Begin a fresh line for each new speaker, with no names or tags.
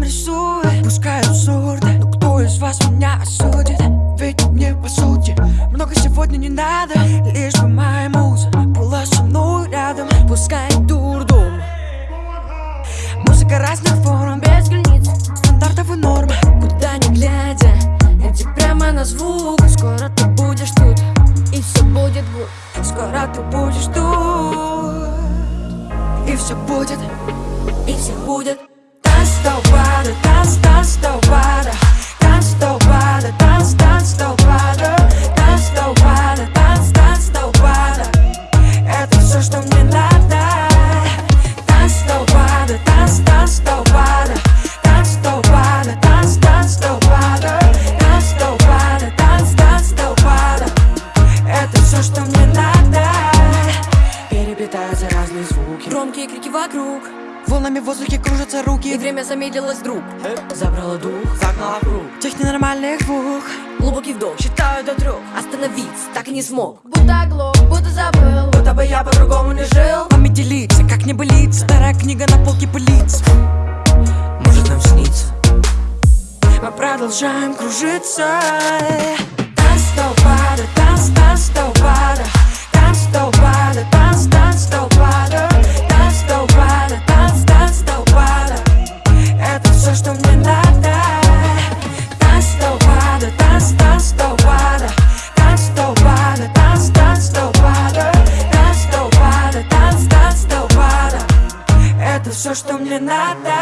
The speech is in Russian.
нам рисует Пускай абсурдно, но кто из вас меня осудит? Ведь мне по сути много сегодня не надо. Лишь бы моя муза была со мной рядом. Пускай дурдом Музыка разных форм, без границ. Стандартов и норм.
Куда не глядя, иди прямо на звук Скоро ты будешь тут, и все будет гуд
Скоро ты будешь тут И все будет,
И все будет.
Танц до упада, танц, танц до упада Танц до упада, танц, танц до упада Танц до упада, танц, танц до упада Это все, что мне надо. Танц до упада, танц, танц до упада Танц до упада, танц, танц до упада Танц до упада, танц, танц до упада Это все, что мне надо. Переплетаются разные звуки.
Громкие крики вокруг
Волнами в воздухе кружатся руки.
И время замедлилось вдруг
Забрало дух, загнало круг Тех ненормальных двух.
Глубокий вдох, считаю до трех. Остановиться так и не смог. Будто оглох, будто забыл.
Будто бы я по-другому не жил. Вами делиться, как не болится Старая книга на полке пылится. Может нам снится? Мы продолжаем кружиться And I that